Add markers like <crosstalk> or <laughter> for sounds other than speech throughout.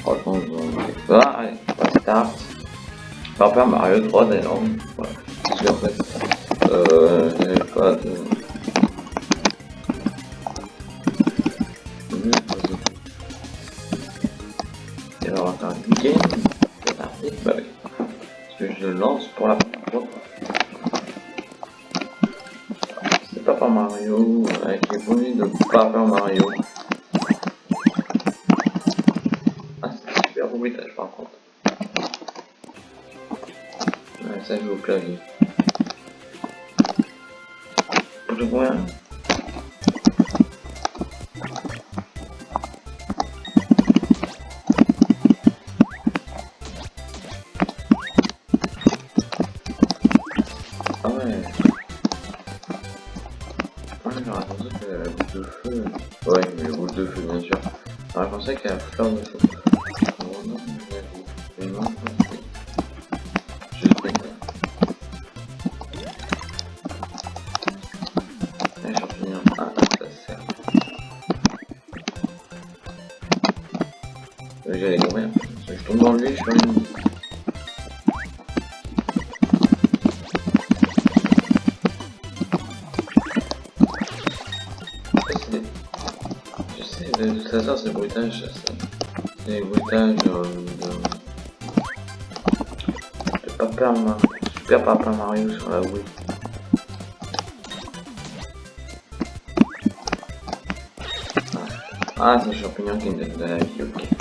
Franchement, douter. Ah, allez, on start. Super Mario 3 d'ailleurs. Voilà. Parce qu'en fait, euh, pas de... Et alors, on va faire un game. C'est hit, bah oui. Parce que je lance pour la première. C'est Papa Mario, avec les bruits de Papa Mario. Clavier. Ah ouais. J'aurais pensé que la boule de feu. Ouais, mais la boule de feu, bien sûr. J'aurais pensé qu'elle a la fleur de. Je suis une... Je sais, de toute façon, c'est bruitage, ça, c'est c'est bruitage euh, de... de Papa Mario, Super Papa Mario sur la Wii. Ah, c'est le champignon qui me donne de la vie, ok.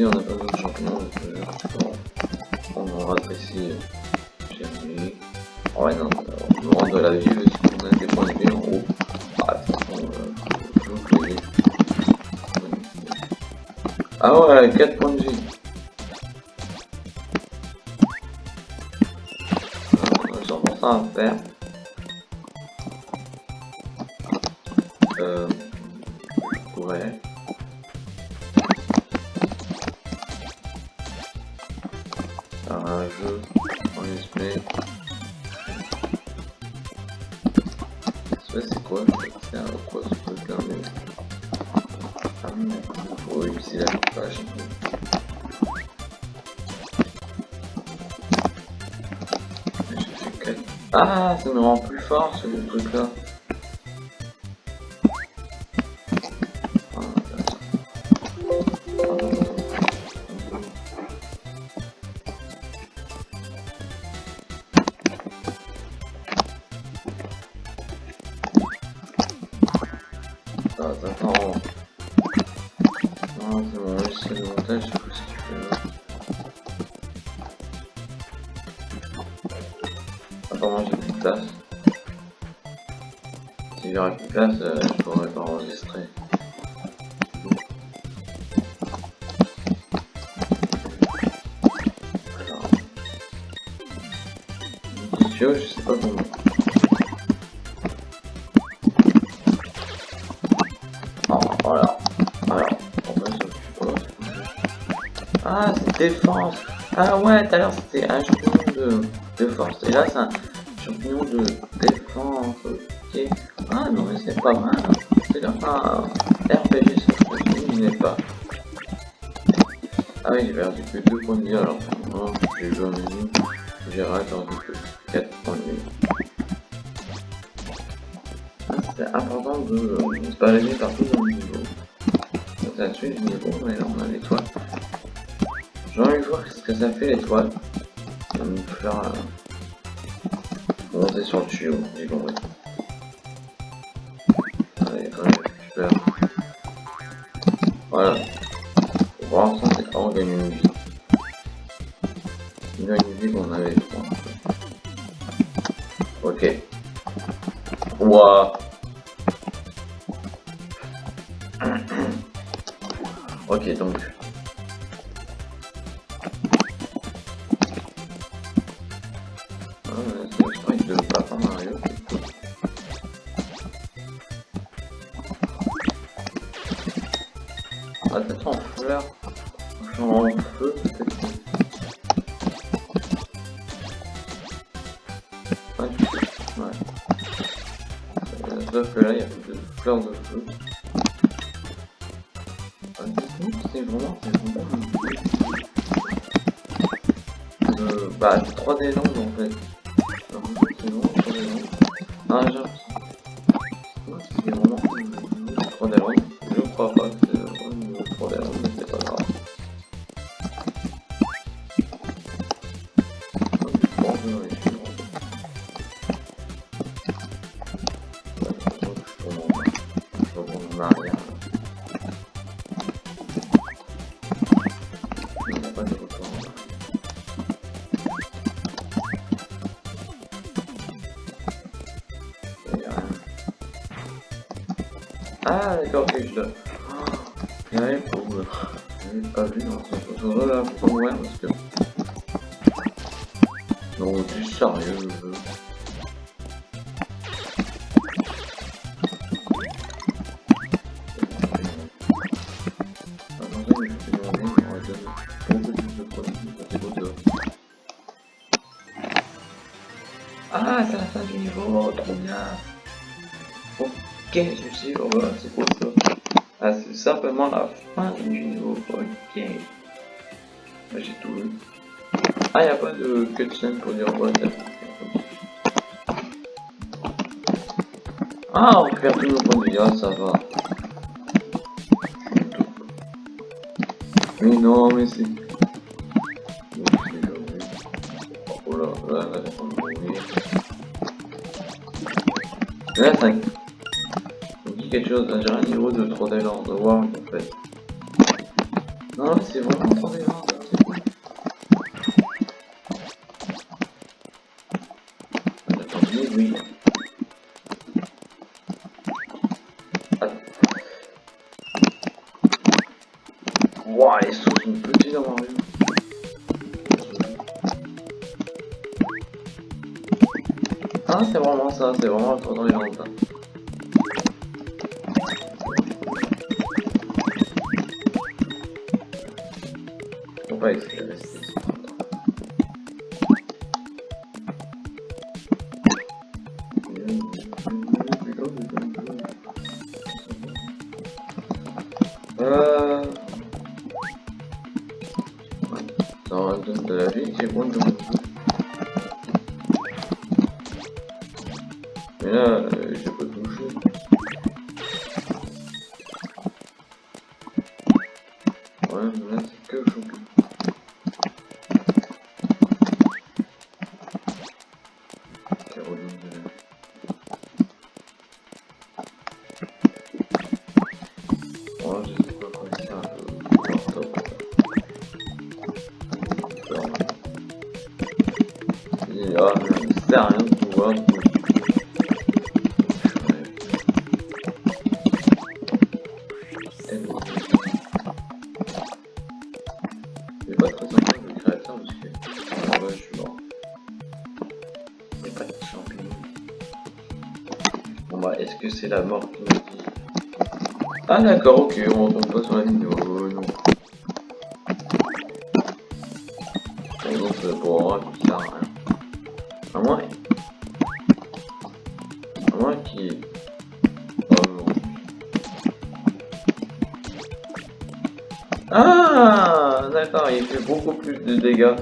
Me on n'a pas besoin de champignons, donc euh, on aura apprécié. Oh ouais, non, on nous rend de la vie parce qu'on a des points de vie en haut. Ah, de toute façon, euh. Ah ouais, 4 points de vie. Euh, 100% à faire. Euh, je pourrais. Jeu en USB. Ça c'est quoi C'est un quoi ce truc là mais... Ah. Oui, c'est la page. Ah, ça me rend plus fort ce truc là. C'est bon, c'est le montage, sais plus ce qu'il fait moi j'ai plus de place. Si j'aurais plus de place, euh, je pourrais pas enregistrer. Je sais pas comment. Défense. Ah ouais, tout à l'heure c'était un champignon de, de force. Et là, c'est un champignon de défense. Ok. Ah non, mais c'est pas mal. C'est un RPG, ça il n'est pas. Ah oui, j'ai perdu que 2 points de vie alors. Non, j'ai joué un menu. J'ai perdu que 4 points de vie. Ah, C'est important de ne pas aller partout dans le niveau. Là-dessus, je dis bon, mais on a l'étoile. J'ai envie de voir ce que ça fait l'étoile. Ça va me faire euh, monter sur le tuyau, j'ai compris. Allez, je récupère. Voilà. Pour l'instant, c'est on gagne une vie. On une vie qu'on avait, je crois. Ok. Ouah. <coughs> ok, donc. Ah, peut-être en fleurs. En feu, peut-être. Ouais. ouais. Euh, Sauf que là, il y a plus de fleurs de feu. Ah, c'est vraiment, c'est vraiment. Euh, bah, c'est 3 des langues en fait. Ah d'accord. Il y a rien pour... euh, J'avais pas vu dans ce photo là, pas mourir parce que... Non, tu es sérieux euh. C'est. Ah, c'est la fin du niveau, trop bien. Ok, je sais, oh, voilà, c'est quoi ça Ah, c'est simplement la fin du niveau, ok. J'ai tout vu. Ah, y'a pas de cutscene pour dire t'as Ah, on récupère tous nos points de ah, ça va. Mais non, mais c'est... Oh là, là, quelque chose, j'ai un niveau de 3D Land World en fait. Non, c'est vraiment 3D Land, c'est cool. Attendez, oui. Attends. Ouah, les sont. Ah, c'est vraiment ça, c'est vraiment le tour dans landes. J'ai moins de Mais là, euh, j'ai pas touché. Ouais, mais là, c'est que choupi. Pas de champignons. Bon bah, est-ce que c'est la mort qui me dit? Ah d'accord, ok, on retombe pas sur la vidéo, beaucoup plus de dégâts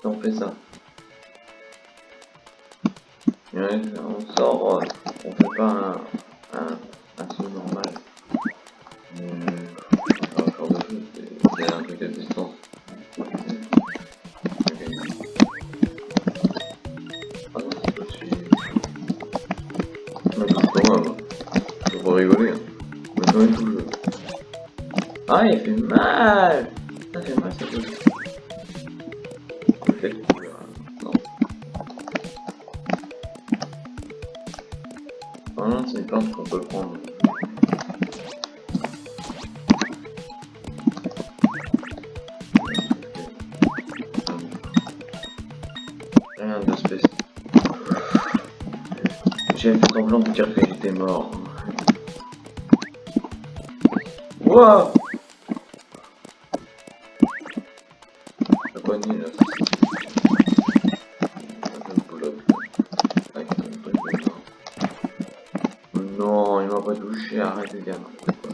si on fait ça. On sort, euh, on fait pas un, un, un saut normal. Mais, jeu, c'est- un truc à distance. Ah pas rigoler. Hein. Le jeu. Ah, il fait mal peut. J'ai fait semblant de dire que j'étais mort. Comme ça. suis arrêté de dire n'importe quoi.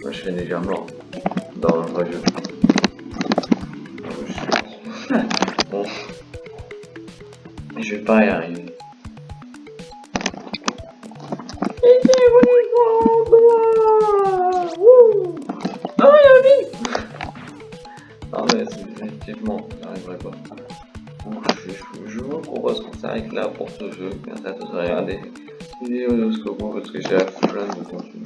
Moi je serais déjà mort dans le vrai jeu. <laughs> Bon. Je vais pas y arriver. Non, il y a Non, mais effectivement, j'arriverai pas. Je vous propose qu'on s'arrête là pour ce jeu. Merci à tous de regarder cette vidéo jusqu'au bout parce que j'ai plein de contenu.